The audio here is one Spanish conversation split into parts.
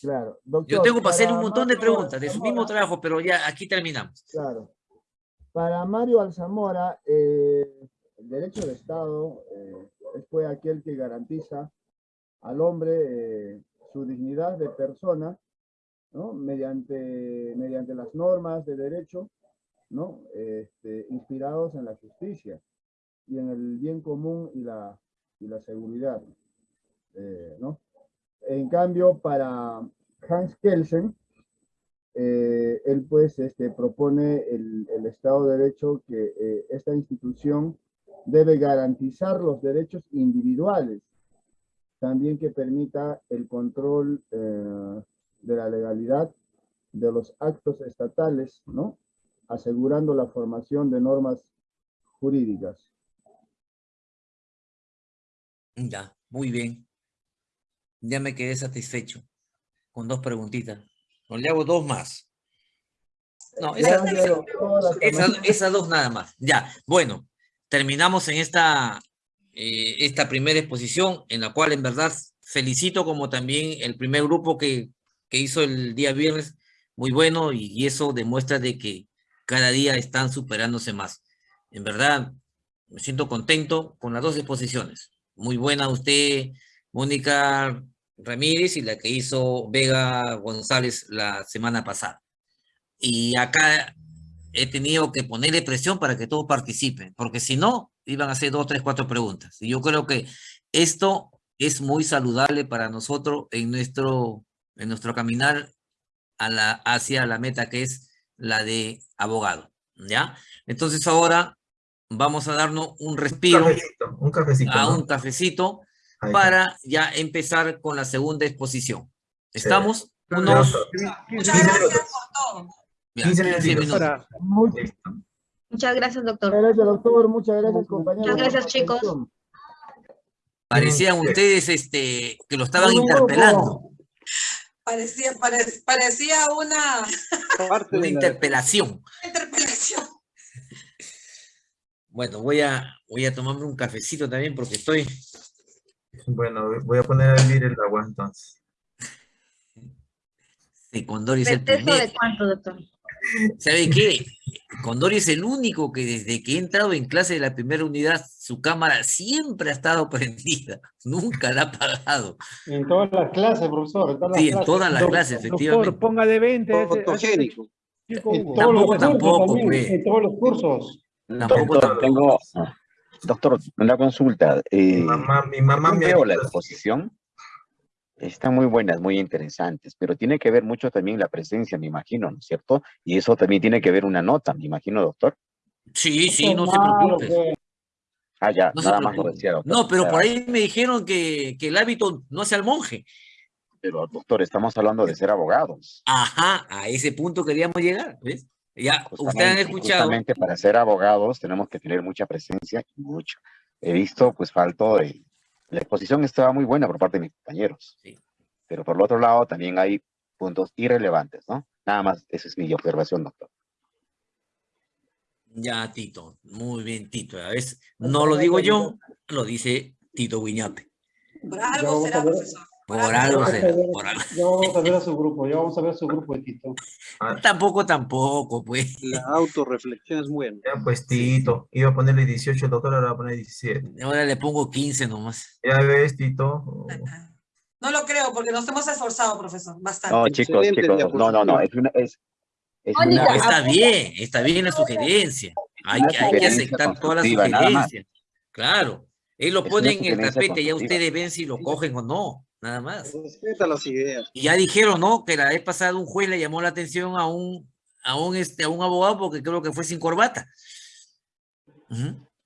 Claro. Yo Doctor, tengo para hacer un montón de Mario preguntas de su mismo trabajo, pero ya aquí terminamos. Claro. Para Mario Alzamora, eh, el derecho de Estado eh, pues aquel que garantiza al hombre eh, su dignidad de persona, ¿no? Mediante, mediante las normas de derecho, ¿no? Este, inspirados en la justicia y en el bien común y la, y la seguridad, eh, ¿no? En cambio, para Hans Kelsen, eh, él pues este, propone el, Estado de Derecho que eh, esta institución debe garantizar los derechos individuales, también que permita el control eh, de la legalidad de los actos estatales, ¿no? asegurando la formación de normas jurídicas. Ya, muy bien. Ya me quedé satisfecho con dos preguntitas. No le hago dos más. No, esas, dos nada más. Ya, bueno, terminamos en esta, eh, esta primera exposición, en la cual en verdad felicito como también el primer grupo que, que hizo el día viernes, muy bueno, y, y eso demuestra de que cada día están superándose más. En verdad, me siento contento con las dos exposiciones. Muy buena usted, Mónica Ramírez, y la que hizo Vega González la semana pasada. Y acá he tenido que ponerle presión para que todos participen, porque si no, iban a hacer dos, tres, cuatro preguntas. Y yo creo que esto es muy saludable para nosotros en nuestro, en nuestro caminar a la, hacia la meta que es la de abogado, ¿ya? Entonces ahora vamos a darnos un Un respiro cafecito, un cafecito. a ¿no? un cafecito está. Para ya empezar con la segunda exposición. ¿Estamos? Unos. Muchas 15 gracias por todo. ya, 15 15 minutitos. minutos. Para, Muchas. Muchas gracias, doctor. gracias, doctor. Muchas gracias, compañeros. Muchas gracias, chicos. Parecían ustedes este, que lo estaban interpelando, Parecía, pare- parecía una parte una interpelación. interpelación. Bueno, voy a, voy a tomarme un cafecito también porque estoy, Bueno, voy a poner a hervir el agua entonces. sí, Condori es el ¿Pretexto primer, de cuánto, doctor? ¿sabe qué? Condori es el único que desde que he entrado en clase de la primera unidad, su cámara siempre ha estado prendida, nunca la ha apagado. En todas las clases, profesor. En todas las Sí, en clases. todas las clases, efectivamente. Doctor, ponga de 20 a ese- a ese Fotogénico. En los Tampoco, cursos tampoco, también, pues. En todos los cursos. Tampoco, Doctor, tampoco. tengo, doctor, una consulta. eh, Mi mamá, mi mamá me veo la exposición. Están muy buenas, muy interesantes, pero tiene que ver mucho también la presencia, me imagino, ¿no es cierto? Y eso también tiene que ver una nota, me imagino, doctor. Sí, sí, no se preocupe. Ah, ya, No nada más lo decía, doctor. No, pero Ya, por ahí me dijeron que, que el hábito no hace al monje. Pero, doctor, estamos hablando de ser abogados. Ajá, a ese punto queríamos llegar, ¿ves? Ya, ustedes han escuchado. justamente para ser abogados tenemos que tener mucha presencia y mucho. He visto, pues, falto de... La exposición estaba muy buena por parte de mis compañeros. Sí. Pero por el otro lado también hay puntos irrelevantes, ¿no? Nada más, esa es mi observación, doctor. Ya, Tito, muy bien, Tito. A veces no lo digo yo, lo dice Tito algo vamos será, profesor. Por algo vamos a será, ver. por algo. Ya vamos a ver a su grupo, ya vamos a ver a su grupo de Tito. Tampoco, tampoco, pues. La autorreflexión es buena. Ya pues, Tito. Iba a ponerle 18, el doctor ahora va a poner 17. Ahora le pongo 15 nomás. Ya ves, Tito. No lo creo, porque nos hemos esforzado, profesor, bastante. No, chicos, chicos, no, no, no, es una, es, es No, una- está bien, está bien la sugerencia. Hay que, hay que sugerencia aceptar todas las sugerencias. Claro. Él lo Es pone en el tapete, ya ustedes ven si lo cogen o no, nada más. Respeta las ideas. Y ya dijeron, ¿no? Que la vez pasada un juez le llamó la atención a un, a un, este, a un abogado porque creo que fue sin corbata.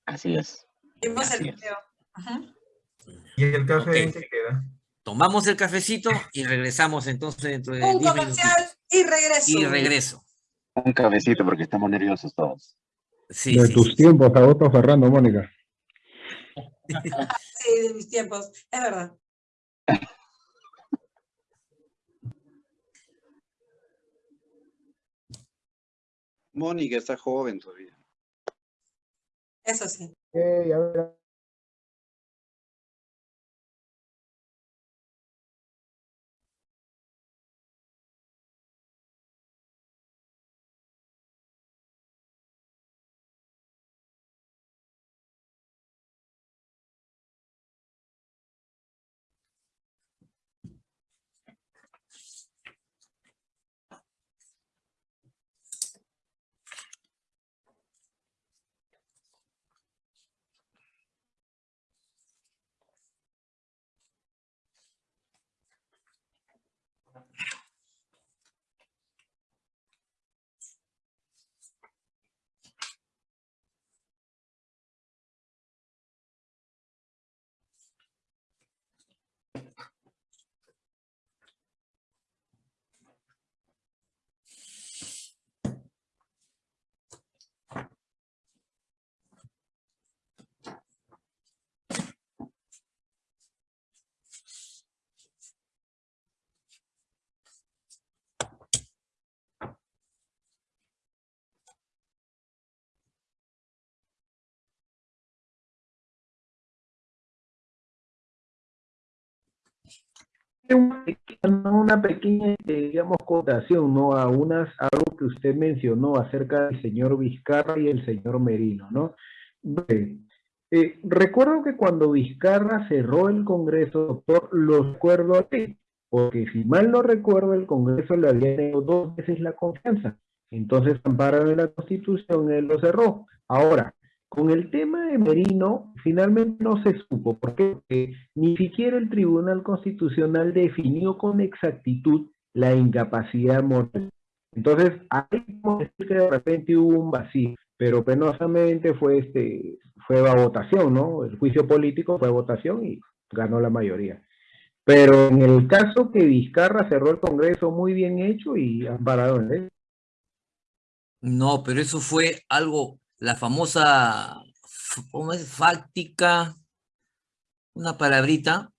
Así es. Vimos Así el es. video. Ajá. ¿Y el café qué queda? Tomamos el cafecito y regresamos entonces dentro de Un 10 comercial minutos. y regreso. Y regreso. Un cabecito porque estamos nerviosos todos. Sí, de sí, tus sí. tiempos, Augusto Ferrando, Mónica. Sí, de mis tiempos, es verdad. Mónica está joven todavía. Eso sí. Ok, a ver, una pequeña, eh, digamos, cotación, ¿no? A unas, algo que usted mencionó acerca del señor Vizcarra y el señor Merino, ¿no? Eh, recuerdo que cuando Vizcarra cerró el Congreso, doctor, lo recuerdo a ti, porque si mal no recuerdo, el Congreso le había dado dos veces la confianza. Entonces, ampararon en la Constitución, él lo cerró. Ahora, con el tema de Merino, finalmente no se supo, porque ni siquiera el Tribunal Constitucional definió con exactitud la incapacidad moral. Entonces, ahí podemos decir que de repente hubo un vacío, pero penosamente fue este fue a votación, ¿no? El juicio político fue votación y ganó la mayoría. Pero en el caso que Vizcarra cerró el Congreso muy bien hecho y amparado en él. No, pero eso fue algo la famosa, ¿cómo es? Fáctica, una palabrita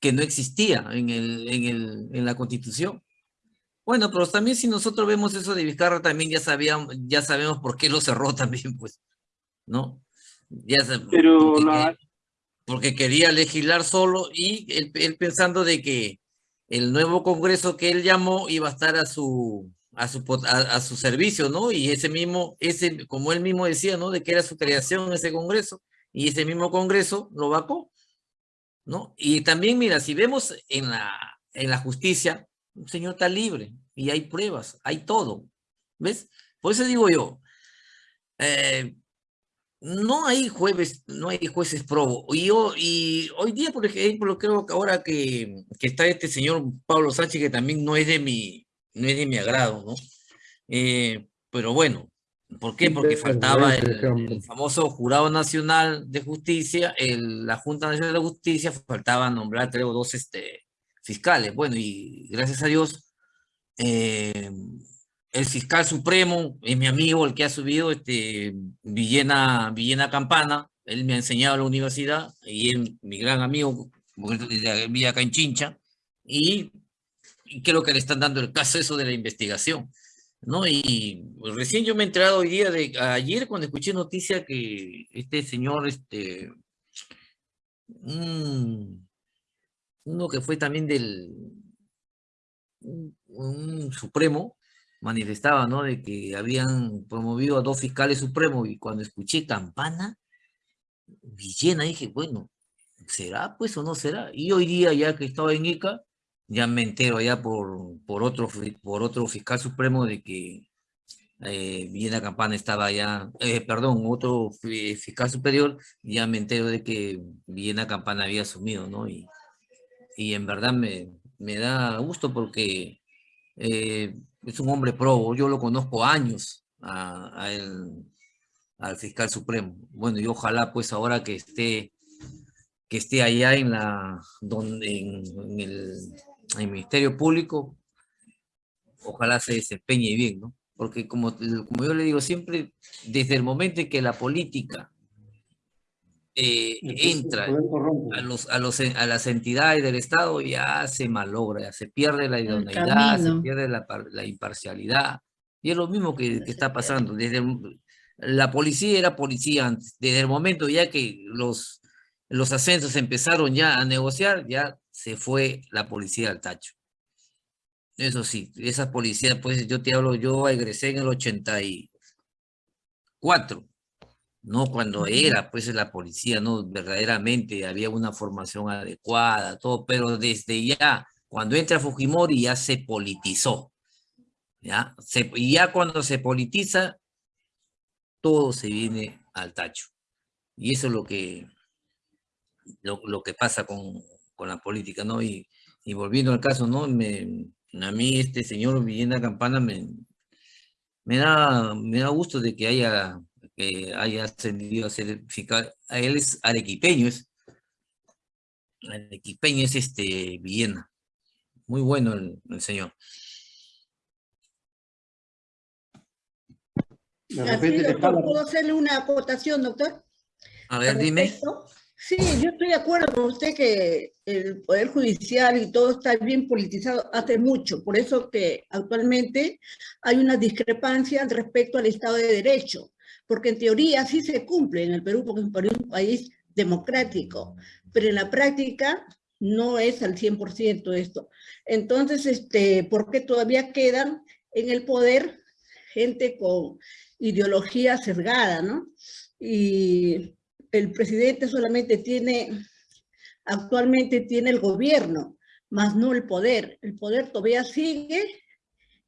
que no existía en, el, en, el, en la Constitución. Bueno, pero también si nosotros vemos eso de Vizcarra, también ya, sabíamos, ya sabemos por qué lo cerró también, pues, ¿no? Ya pero porque, porque, quería legislar solo y él, él pensando de que el nuevo Congreso que él llamó iba a estar a su, a su, a, su servicio, ¿no? Y ese mismo, ese, como él mismo decía, ¿no? De que era su creación ese Congreso, y ese mismo Congreso lo vacó, ¿no? Y también, mira, si vemos en la, en la justicia, un señor está libre, y hay pruebas, hay todo, ¿ves? Por eso digo yo, eh, no hay jueves, no hay jueces probo. Y, yo, y hoy día, por ejemplo, creo que ahora que, que está este señor Pablo Sánchez, que también no es de mi, no es de mi agrado, ¿no? Eh, pero bueno, ¿por qué? Porque faltaba el, famoso Jurado Nacional de Justicia, el, la Junta Nacional de Justicia, faltaba nombrar, creo, dos este, fiscales. Bueno, y gracias a Dios, eh, el fiscal supremo es mi amigo, el que ha subido, este, Villena, Villena Campana, él me ha enseñado a la universidad, y es mi gran amigo, vive acá en Chincha, y creo que le están dando el caso eso de la investigación. ¿no? Y pues, recién yo me he enterado hoy día, de ayer cuando escuché noticia que este señor, este, uno que fue también del supremo, manifestaba, ¿no? De que habían promovido a dos fiscales supremos y cuando escuché Campana, Villena, dije, bueno, ¿será pues o no será? Y hoy día ya que estaba en ICA, ya me entero ya por, por, otro, por otro fiscal supremo de que eh, Villena Campana estaba ya, eh, perdón, otro fiscal superior, ya me entero de que Villena Campana había asumido, ¿no? Y, y en verdad me, me da gusto porque eh, es un hombre probo, yo lo conozco años a, al fiscal supremo. Bueno, y ojalá pues ahora que esté que esté allá en la donde en el el Ministerio Público, ojalá se desempeñe bien, ¿no? Porque como, como yo le digo siempre, desde el momento en que la política eh, entra a, los, a, los, a las entidades del Estado, ya se malogra, ya se pierde la idoneidad, se pierde la, la, imparcialidad. Y es lo mismo que, que está pasando. Desde la policía era policía antes. Desde el momento ya que los, los ascensos empezaron ya a negociar, ya se fue la policía al tacho. Eso sí, esa policía, pues yo te hablo, yo egresé en el 84, no cuando era pues la policía, no verdaderamente había una formación adecuada, todo, pero desde ya, cuando entra Fujimori ya se politizó, ya, y ya cuando se politiza, todo se viene al tacho. Y eso es lo que, lo que pasa con, con la política, ¿no? Y, y volviendo al caso, ¿no? Me, a mí este señor Villena Campana me, me, da, me da gusto de que haya, que haya ascendido a ser fiscal. A él es arequipeño, es arequipeño es este Villena. Muy bueno el, señor. ¿Puedo hacerle una aportación, doctor? A ver, dime. Sí, yo estoy de acuerdo con usted que el Poder Judicial y todo está bien politizado hace mucho, por eso que actualmente hay una discrepancia respecto al Estado de Derecho, porque en teoría sí se cumple en el Perú, porque es un país democrático, pero en la práctica no es al 100% esto. Entonces, este, ¿por qué todavía quedan en el poder gente con ideología sesgada, no? Y el presidente solamente tiene, actualmente tiene el gobierno, más no el poder. El poder todavía sigue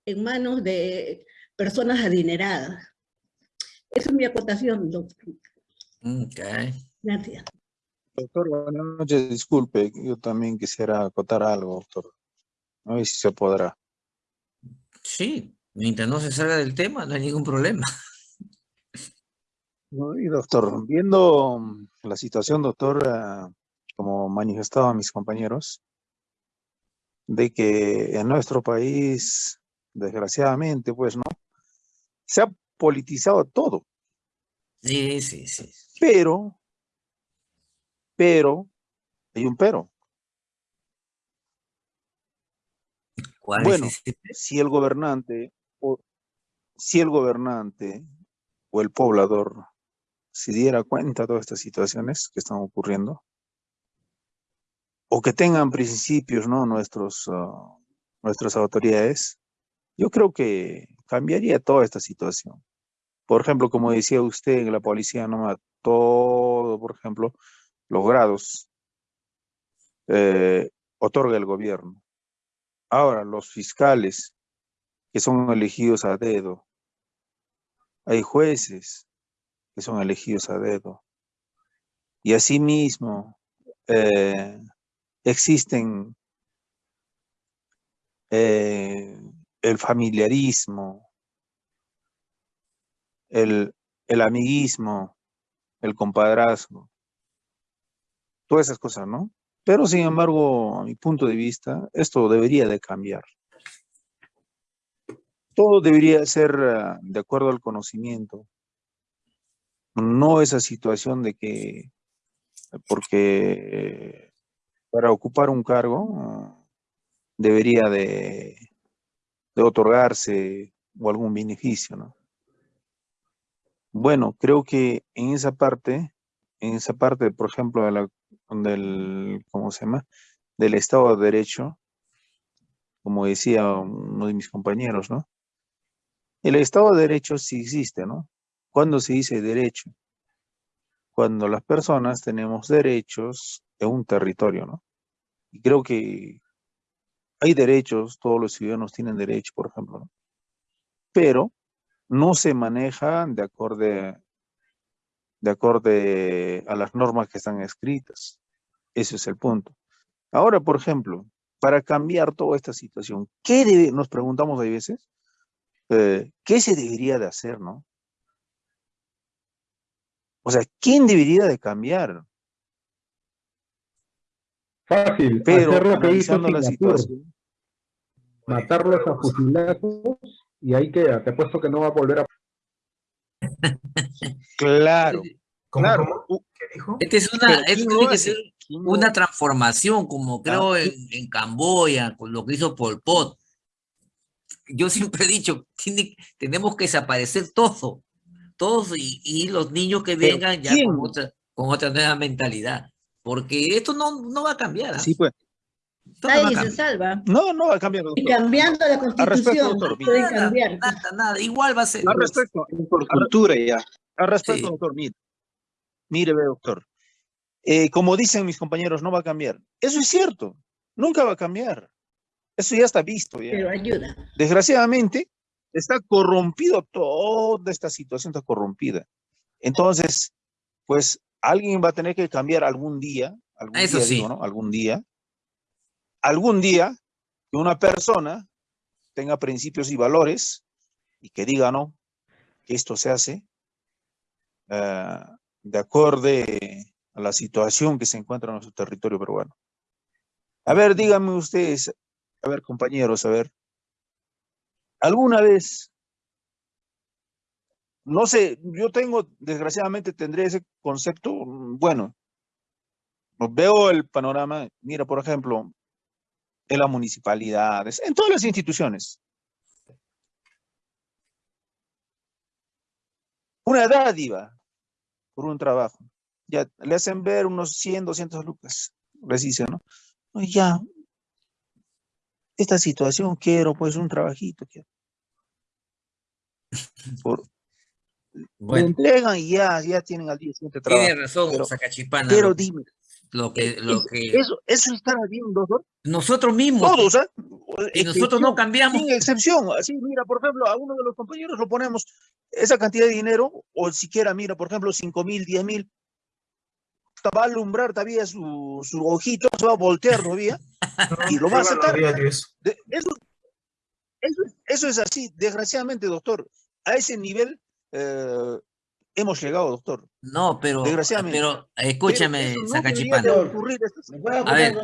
en manos de personas adineradas. Esa es mi acotación, doctor. Ok. Gracias. Doctor, buenas noches. Disculpe, yo también quisiera acotar algo, doctor. A ver si se podrá. Sí, mientras no se salga del tema, no hay ningún problema. Y doctor, viendo la situación, doctor, ah, como manifestaban mis compañeros, de que en nuestro país, desgraciadamente, pues, ¿no? Se ha politizado todo, Sí, sí, sí. pero, pero, hay un pero. ¿Cuál Bueno, es ese? si el gobernante, o si el gobernante o el poblador se diera cuenta de todas estas situaciones que están ocurriendo, o que tengan principios, ¿no? Nuestros, ah, nuestras autoridades, yo creo que cambiaría toda esta situación. Por ejemplo, como decía usted, la policía no todo, por ejemplo, los grados eh, otorga el gobierno. Ahora, los fiscales que son elegidos a dedo, hay jueces que son elegidos a dedo. Y asimismo, eh, existen eh, el familiarismo, el, el amiguismo, el compadrazgo, todas esas cosas, ¿no? Pero sin embargo, a mi punto de vista, esto debería de cambiar. Todo debería ser ah, de acuerdo al conocimiento. No esa situación de que, porque para ocupar un cargo debería de, de otorgarse o algún beneficio, ¿no? Bueno, creo que en esa parte, en esa parte, por ejemplo, de la, del, ¿cómo se llama? Del Estado de Derecho, como decía uno de mis compañeros, ¿no? El Estado de Derecho sí existe, ¿no? ¿Cuándo se dice derecho? Cuando las personas tenemos derechos en un territorio, ¿no? Y creo que hay derechos, todos los ciudadanos tienen derecho, por ejemplo, ¿no? Pero no se maneja de acorde, de acorde a las normas que están escritas. Ese es el punto. Ahora, por ejemplo, para cambiar toda esta situación, ¿qué nos preguntamos a veces? eh, ¿Qué se debería de hacer, no? O sea, ¿quién debería de cambiar? Fácil, Pero hacer lo que hizo la situación, matarlos a fusilazos y ahí queda. Te apuesto que no va a volver a... claro, ¿Cómo, claro. cómo? ¿Qué dijo? Esta es una, esto ¿quién tiene que ser ¿Quién lo una transformación, como creo Ah, en, en Camboya, con lo que hizo Pol Pot. Yo siempre he dicho, tiene, tenemos que desaparecer todo, todos y, y los niños que vengan ya con otra, con otra nueva mentalidad, porque esto no, no va a cambiar. ¿ah? Sí, pues. Esto no Nadie se cambiar. salva. No, no va a cambiar, Y doctor. cambiando la respecto, constitución, doctor, no Nada, cambiar. nada, nada, igual va a ser. Al respecto, Por cultura ya. al respecto, Sí. doctor, mire. Mire, ve, doctor. Eh, como dicen mis compañeros, no va a cambiar. Eso es cierto. Nunca va a cambiar. Eso ya está visto. Ya. Pero ayuda. Desgraciadamente, está corrompido, toda esta situación está corrompida. Entonces, pues alguien va a tener que cambiar algún día, algún Eso día sí. digo, ¿no? Algún día, algún día que una persona tenga principios y valores y que diga, ¿no? Que esto se hace ah, de acorde a la situación que se encuentra en nuestro territorio peruano. A ver, díganme ustedes, a ver, compañeros, a ver, ¿alguna vez no sé, yo tengo, desgraciadamente tendré ese concepto, mm, bueno, veo el panorama, mira, por ejemplo, en las municipalidades, en todas las instituciones. Una dádiva por un trabajo. Ya le hacen ver unos 100, 200 lucas, les dicen, ¿no? Ya, esta situación quiero, pues un trabajito quiero. Por, Bueno, entregan y ya, ya tienen al día siguiente trabajo. tiene razón, pero- Sacachipana. Pero dime, lo que, lo es- que eso, eso está bien, doctor. nosotros mismos, Todos, ¿ah? y nosotros no cambiamos. Sin excepción. Así, mira, por ejemplo, a uno de los compañeros lo ponemos esa cantidad de dinero, o siquiera, mira, por ejemplo, 5 mil, 10 mil, va a alumbrar todavía su, su ojito, se va a voltear todavía, y lo va a aceptar. De- Eso, eso, es- eso es así, desgraciadamente, doctor. A ese nivel eh, hemos llegado, doctor. No, pero, Desgraciadamente. pero escúchame, Pero no a estas- A ver,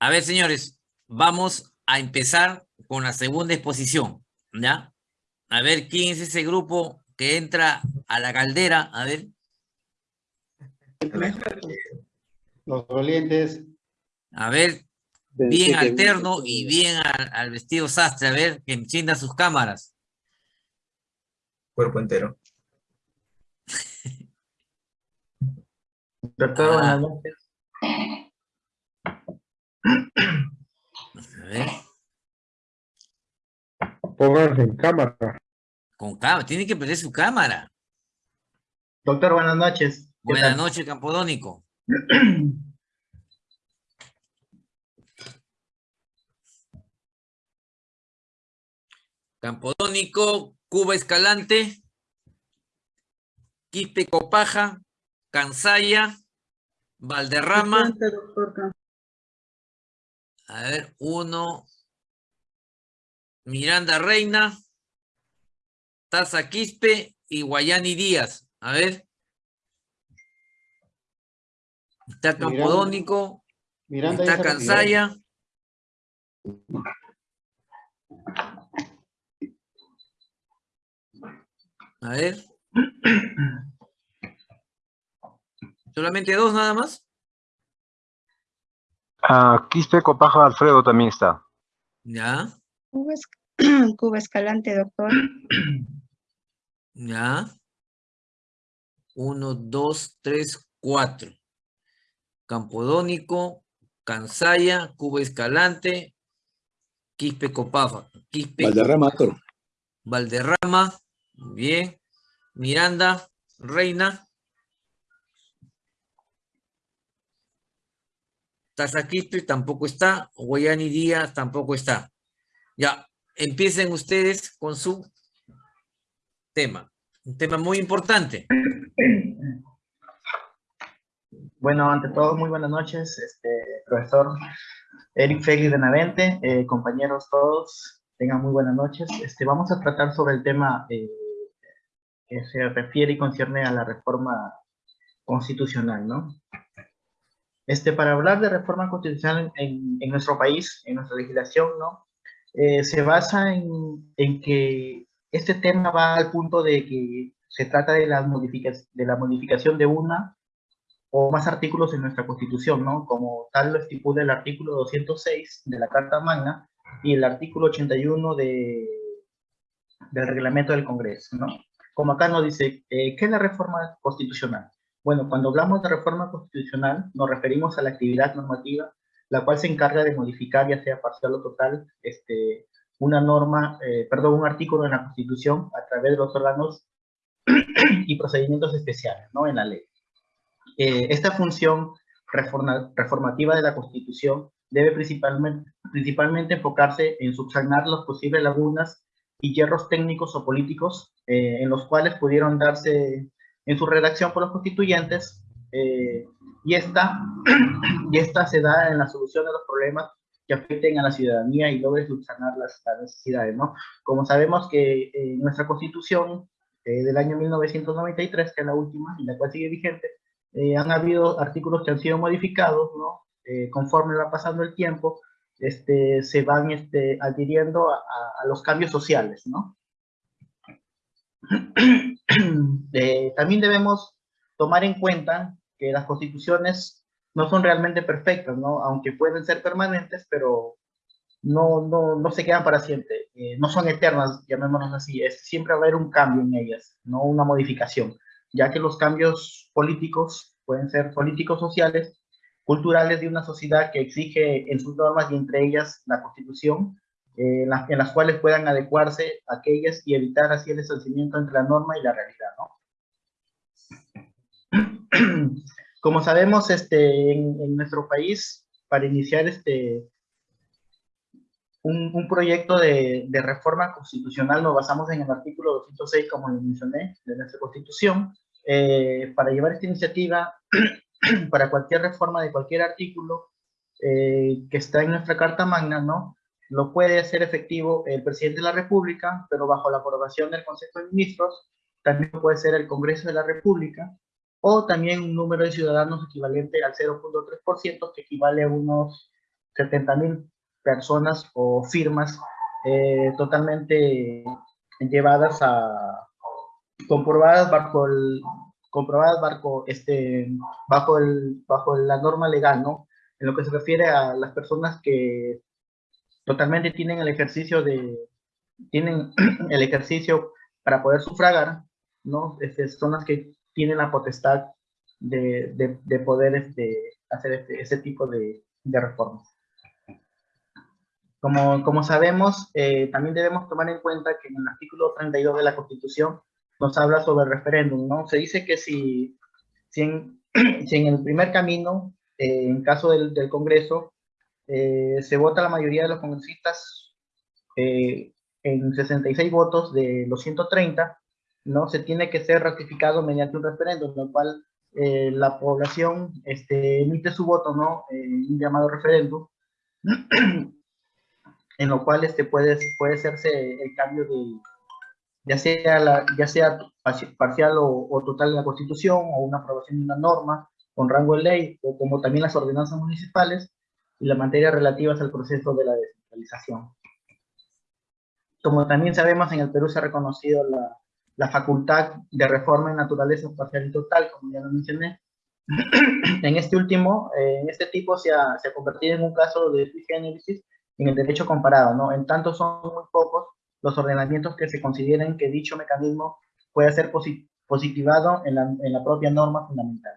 a ver, señores, vamos a empezar con la segunda exposición, ¿ya? A ver quién es ese grupo que entra a la caldera, a ver. Los dolientes. A ver, bien alterno y bien al, al vestido sastre, a ver, que encienda sus cámaras. Cuerpo entero. Doctor, buenas noches. A ver, Pónganse en cámara. con cámara, tiene que prender su cámara. Doctor, buenas noches. ¿Qué Buenas tal? noches, Campodónico. Campodónico, Cuba Escalante, Quispe Copaja, Cansaya, Valderrama. A ver, uno. Miranda Reina, Taza Quispe y Guayani Díaz. A ver. Está Miranda- Campodónico, Miranda está. Cansaya. A ver. ¿Solamente dos nada más? Ah, Quispe Copaja Alfredo también está. Ya, Cuba, Es- Cuba Escalante, doctor. ya. Uno, dos, tres, cuatro. Campodónico, Cansaya, Cuba Escalante, Quispe Copafa. Quispe Valderrama, doctor. Valderrama, bien. Miranda, Reina. Tazaquispe tampoco está. Guayani Díaz tampoco está. Ya, empiecen ustedes con su tema. Un tema muy importante. Bueno, ante todo, muy buenas noches, este, profesor Eric Félix de Navente, eh, compañeros todos, tengan muy buenas noches. Este, vamos a tratar sobre el tema eh, que se refiere y concierne a la reforma constitucional, ¿no? Este, para hablar de reforma constitucional en, en nuestro país, en nuestra legislación, ¿no? Eh, se basa en, en que este tema va al punto de que se trata de la, modifica- de la modificación de una o más artículos en nuestra Constitución, ¿no? Como tal lo estipula el artículo 206 de la Carta Magna y el artículo 81 de, del Reglamento del Congreso, ¿no? Como acá nos dice, eh, ¿qué es la reforma constitucional? Bueno, cuando hablamos de reforma constitucional, nos referimos a la actividad normativa, la cual se encarga de modificar, ya sea parcial o total, este, una norma, eh, perdón, un artículo en la Constitución a través de los órganos y procedimientos especiales, ¿no? En la ley. Eh, esta función reforma- reformativa de la Constitución debe principalmente enfocarse en subsanar las posibles lagunas y hierros técnicos o políticos eh, en los cuales pudieron darse en su redacción por los constituyentes eh, y, esta, y esta se da en la solución de los problemas que afecten a la ciudadanía y logre subsanar las, las necesidades, ¿no? Como sabemos que eh, nuestra Constitución eh, del año 1993, que es la última y la cual sigue vigente, eh, han habido artículos que han sido modificados, ¿no? Eh, conforme va pasando el tiempo, este, se van este, adhiriendo a, a- los cambios sociales, ¿no? Eh, también debemos tomar en cuenta que las constituciones no son realmente perfectas, ¿no? Aunque pueden ser permanentes, pero no, no, no se quedan para siempre, eh, no son eternas, llamémoslas así, es, siempre va a haber un cambio en ellas, no una modificación, ya que los cambios políticos pueden ser políticos sociales, culturales de una sociedad que exige en sus normas y entre ellas la Constitución, eh, en, las, en, las, cuales puedan adecuarse aquellas y evitar así el distanciamiento entre la norma y la realidad. Como sabemos, este, en, en, nuestro país, para iniciar este, un, un proyecto de, de, reforma constitucional, nos basamos en el artículo 206, como lo mencioné, de nuestra Constitución. Eh, para llevar esta iniciativa, para cualquier reforma de cualquier artículo eh, que está en nuestra Carta Magna, ¿no? Lo puede hacer efectivo el presidente de la República, pero bajo la aprobación del Consejo de Ministros, también puede ser el Congreso de la República, o también un número de ciudadanos equivalente al 0.3%, que equivale a unos 70 mil personas o firmas eh, totalmente llevadas a, comprobadas bajo el, comprobadas bajo, este, bajo, el, bajo la norma legal, ¿no? En lo que se refiere a las personas que totalmente tienen el ejercicio de, tienen el ejercicio para poder sufragar, ¿no? Este, son las que tienen la potestad de, de, de poder este, hacer este, ese tipo de, de reformas. Como, como sabemos, eh, también debemos tomar en cuenta que en el artículo 32 de la Constitución nos habla sobre referéndum, ¿no? Se dice que si, si, en, si en el primer camino, eh, en caso del, del Congreso, eh, se vota la mayoría de los congresistas eh, en 66 votos de los 130, ¿no? Se tiene que ser ratificado mediante un referéndum, el cual eh, la población este, emite su voto, ¿no? un llamado referéndum, en lo cual este, puede, puede hacerse el cambio de, ya sea, la, ya sea parcial o, o, total de la Constitución, o una aprobación de una norma con rango de ley, o como también las ordenanzas municipales y las materias relativas al proceso de la descentralización. Como también sabemos, en el Perú se ha reconocido la, la facultad de reforma en naturaleza parcial y total, como ya lo mencioné. en este último, eh, en este tipo se ha, se ha convertido en un caso de sui generis en el derecho comparado, ¿no? En tanto son muy pocos los ordenamientos que se consideren que dicho mecanismo pueda ser posit positivado en la, en la, propia norma fundamental.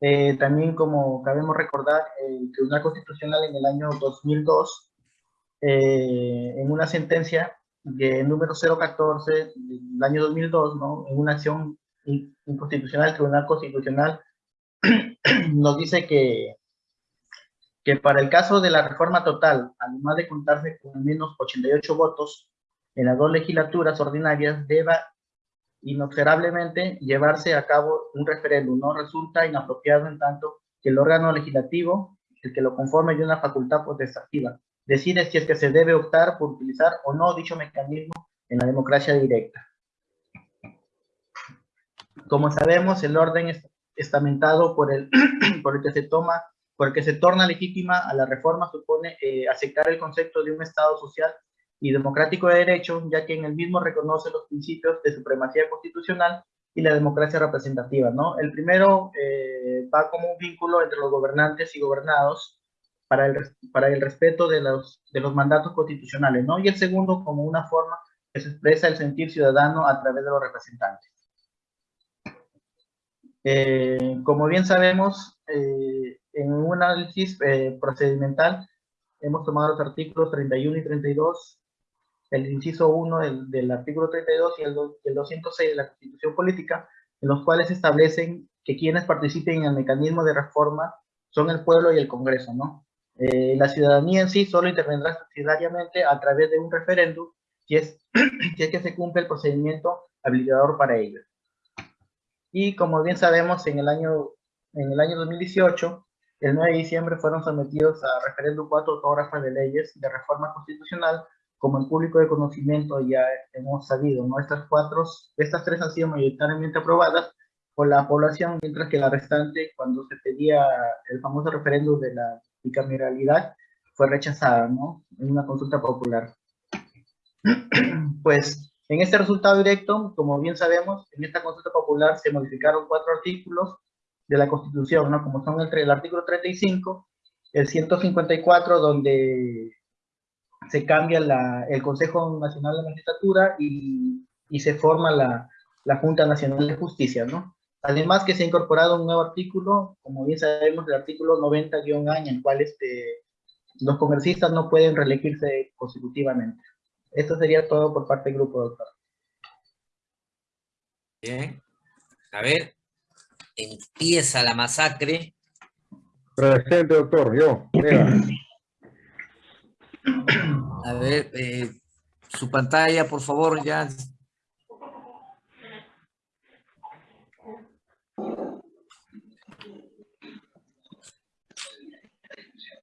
Eh, también, como cabemos recordar, el Tribunal Constitucional en el año 2002, eh, en una sentencia de número 014 del año 2002, ¿no? en una acción inconstitucional, el Tribunal Constitucional nos dice que que para el caso de la reforma total, además de contarse con al menos 88 votos en las dos legislaturas ordinarias, deba inobservablemente llevarse a cabo un referéndum. No resulta inapropiado en tanto que el órgano legislativo, el que lo conforme de una facultad potestativa, decide si es que se debe optar por utilizar o no dicho mecanismo en la democracia directa. Como sabemos, el orden estamentado por el, por el que se toma porque se torna legítima a la reforma supone eh, aceptar el concepto de un Estado social y democrático de derecho, ya que en el mismo reconoce los principios de supremacía constitucional y la democracia representativa, ¿no? El primero eh, va como un vínculo entre los gobernantes y gobernados para el, para el respeto de los, de los mandatos constitucionales, ¿no? Y el segundo como una forma que se expresa el sentir ciudadano a través de los representantes. Eh, como bien sabemos, eh, en un análisis eh, procedimental hemos tomado los artículos 31 y 32, el inciso 1 del, del artículo 32 y el, el 206 de la Constitución Política, en los cuales establecen que quienes participen en el mecanismo de reforma son el pueblo y el Congreso, ¿no? Eh, la ciudadanía en sí solo intervendrá subsidiariamente a través de un referéndum si es, si es que se cumple el procedimiento habilitador para ello. Y como bien sabemos, en el año, en el año 2018, el 9 de diciembre fueron sometidos a referéndum cuatro autógrafas de leyes de reforma constitucional, como el público de conocimiento ya hemos sabido, ¿no? Estas cuatro, estas tres han sido mayoritariamente aprobadas por la población, mientras que la restante, cuando se pedía el famoso referéndum de la bicameralidad, fue rechazada, ¿no? En una consulta popular. pues, en este resultado directo, como bien sabemos, en esta consulta popular se modificaron cuatro artículos de la Constitución, ¿no? Como son el, el artículo 35, el 154, donde se cambia la, el Consejo Nacional de Magistratura y, y se forma la, la, Junta Nacional de Justicia, ¿no? Además que se ha incorporado un nuevo artículo, como bien sabemos, el artículo 90-A, en el cual este, los congresistas no pueden reelegirse consecutivamente. Esto sería todo por parte del grupo, doctor. Bien. A ver, empieza la masacre. Presente, doctor, yo. A ver, eh, su pantalla, por favor, ya